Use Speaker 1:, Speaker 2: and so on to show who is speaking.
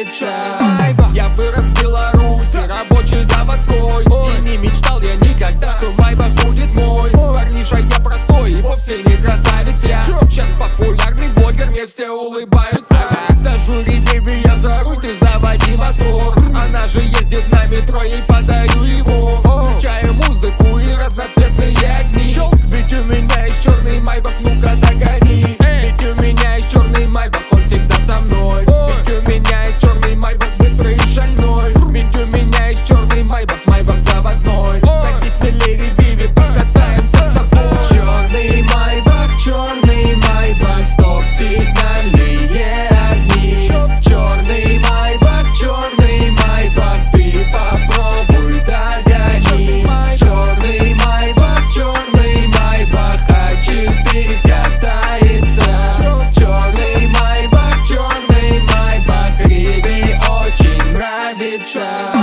Speaker 1: Сочица Я вырос в Беларуси, рабочий заводской. И не мечтал я никогда, что вайба будет мой. Парниша я простой и вовсе не красавец я. Сейчас популярный блогер, мне все улыбаются. За жюри, беби, я за руль, ты заводи мотор. Она же ездит на метро, ей tried.